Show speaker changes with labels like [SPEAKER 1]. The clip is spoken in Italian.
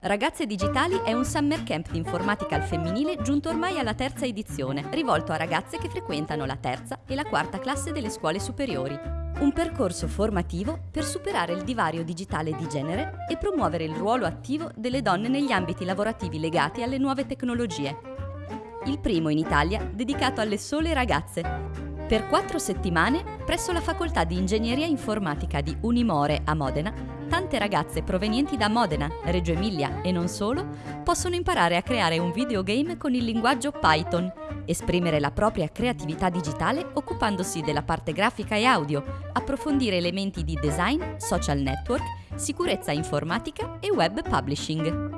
[SPEAKER 1] Ragazze Digitali è un summer camp di informatica al femminile giunto ormai alla terza edizione, rivolto a ragazze che frequentano la terza e la quarta classe delle scuole superiori. Un percorso formativo per superare il divario digitale di genere e promuovere il ruolo attivo delle donne negli ambiti lavorativi legati alle nuove tecnologie. Il primo in Italia dedicato alle sole ragazze, per quattro settimane, presso la facoltà di ingegneria informatica di Unimore a Modena, tante ragazze provenienti da Modena, Reggio Emilia e non solo, possono imparare a creare un videogame con il linguaggio Python, esprimere la propria creatività digitale occupandosi della parte grafica e audio, approfondire elementi di design, social network, sicurezza informatica e web publishing.